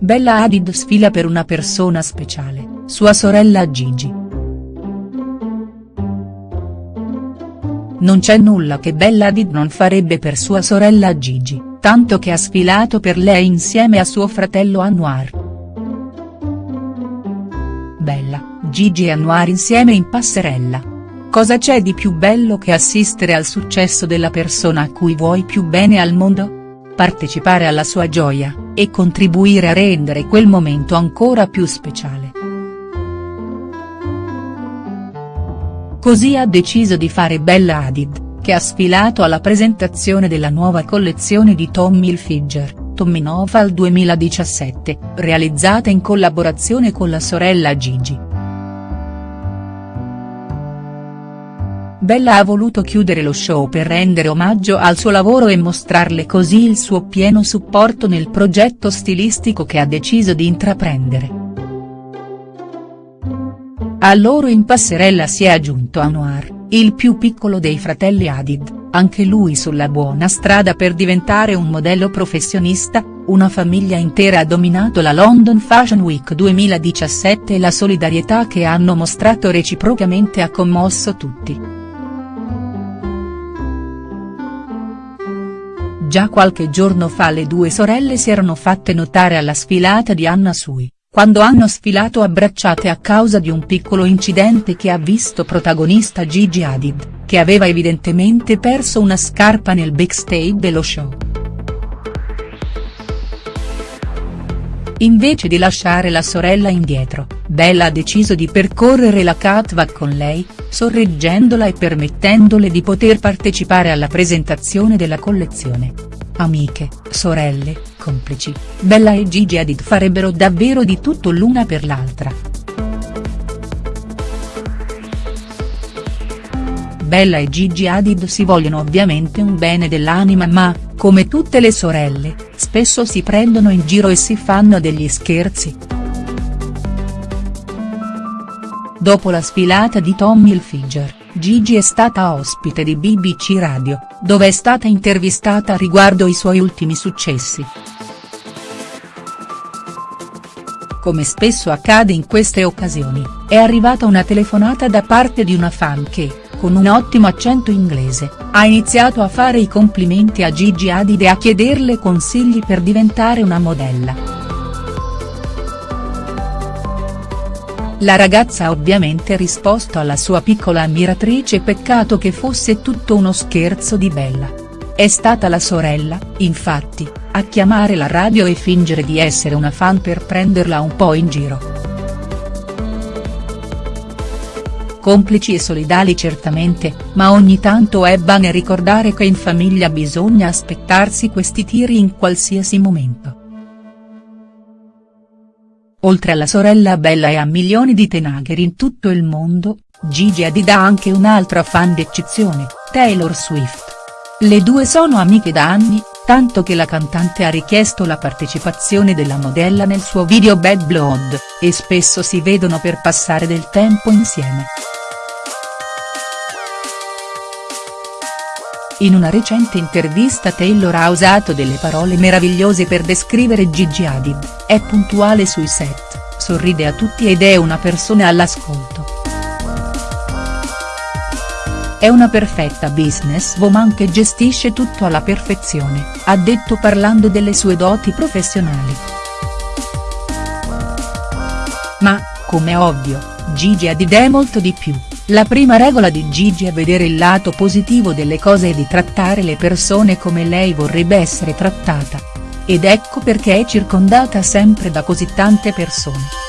Bella Hadid sfila per una persona speciale, sua sorella Gigi. Non c'è nulla che Bella Hadid non farebbe per sua sorella Gigi, tanto che ha sfilato per lei insieme a suo fratello Anwar. Bella, Gigi e Anwar insieme in passerella. Cosa c'è di più bello che assistere al successo della persona a cui vuoi più bene al mondo? Partecipare alla sua gioia, e contribuire a rendere quel momento ancora più speciale. Così ha deciso di fare Bella Hadid, che ha sfilato alla presentazione della nuova collezione di Tommy Hilfiger, Tommy Noval 2017, realizzata in collaborazione con la sorella Gigi. Bella ha voluto chiudere lo show per rendere omaggio al suo lavoro e mostrarle così il suo pieno supporto nel progetto stilistico che ha deciso di intraprendere. A loro in passerella si è aggiunto Anwar, il più piccolo dei fratelli Hadid, anche lui sulla buona strada per diventare un modello professionista, una famiglia intera ha dominato la London Fashion Week 2017 e la solidarietà che hanno mostrato reciprocamente ha commosso tutti. Già qualche giorno fa le due sorelle si erano fatte notare alla sfilata di Anna Sui, quando hanno sfilato abbracciate a causa di un piccolo incidente che ha visto protagonista Gigi Hadid, che aveva evidentemente perso una scarpa nel backstage dello show. Invece di lasciare la sorella indietro, Bella ha deciso di percorrere la catwalk con lei, sorreggendola e permettendole di poter partecipare alla presentazione della collezione. Amiche, sorelle, complici, Bella e Gigi Hadid farebbero davvero di tutto l'una per l'altra. Bella e Gigi Hadid si vogliono ovviamente un bene dell'anima ma, come tutte le sorelle, spesso si prendono in giro e si fanno degli scherzi. Dopo la sfilata di Tommy Hilfiger, Gigi è stata ospite di BBC Radio, dove è stata intervistata riguardo i suoi ultimi successi. Come spesso accade in queste occasioni, è arrivata una telefonata da parte di una fan che, con un ottimo accento inglese, ha iniziato a fare i complimenti a Gigi Hadid e a chiederle consigli per diventare una modella. La ragazza ha ovviamente risposto alla sua piccola ammiratrice peccato che fosse tutto uno scherzo di Bella. È stata la sorella, infatti, a chiamare la radio e fingere di essere una fan per prenderla un po' in giro. Complici e solidali certamente, ma ogni tanto è bene ricordare che in famiglia bisogna aspettarsi questi tiri in qualsiasi momento. Oltre alla sorella Bella e a milioni di tenagher in tutto il mondo, Gigi Hadid ha anche un'altra fan d'eccezione, Taylor Swift. Le due sono amiche da anni, tanto che la cantante ha richiesto la partecipazione della modella nel suo video Bad Blood, e spesso si vedono per passare del tempo insieme. In una recente intervista Taylor ha usato delle parole meravigliose per descrivere Gigi Hadid, è puntuale sui set, sorride a tutti ed è una persona all'ascolto. È una perfetta businesswoman che gestisce tutto alla perfezione, ha detto parlando delle sue doti professionali. Ma, come ovvio, Gigi Hadid è molto di più. La prima regola di Gigi è vedere il lato positivo delle cose e di trattare le persone come lei vorrebbe essere trattata. Ed ecco perché è circondata sempre da così tante persone.